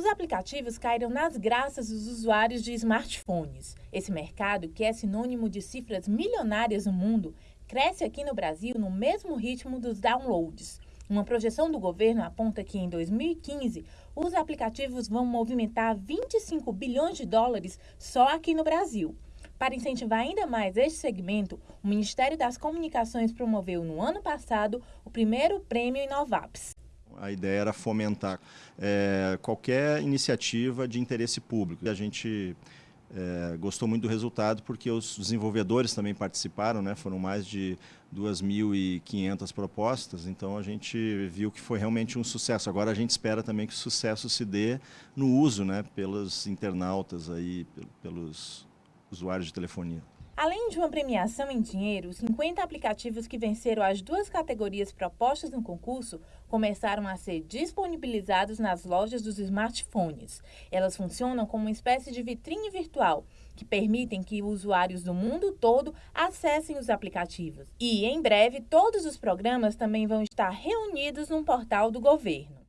Os aplicativos caíram nas graças dos usuários de smartphones. Esse mercado, que é sinônimo de cifras milionárias no mundo, cresce aqui no Brasil no mesmo ritmo dos downloads. Uma projeção do governo aponta que em 2015 os aplicativos vão movimentar 25 bilhões de dólares só aqui no Brasil. Para incentivar ainda mais este segmento, o Ministério das Comunicações promoveu no ano passado o primeiro prêmio Inovaps. A ideia era fomentar é, qualquer iniciativa de interesse público. A gente é, gostou muito do resultado porque os desenvolvedores também participaram, né? foram mais de 2.500 propostas, então a gente viu que foi realmente um sucesso. Agora a gente espera também que o sucesso se dê no uso né? pelos internautas, aí, pelos usuários de telefonia. Além de uma premiação em dinheiro, 50 aplicativos que venceram as duas categorias propostas no concurso começaram a ser disponibilizados nas lojas dos smartphones. Elas funcionam como uma espécie de vitrine virtual que permitem que usuários do mundo todo acessem os aplicativos. E, em breve, todos os programas também vão estar reunidos num portal do governo.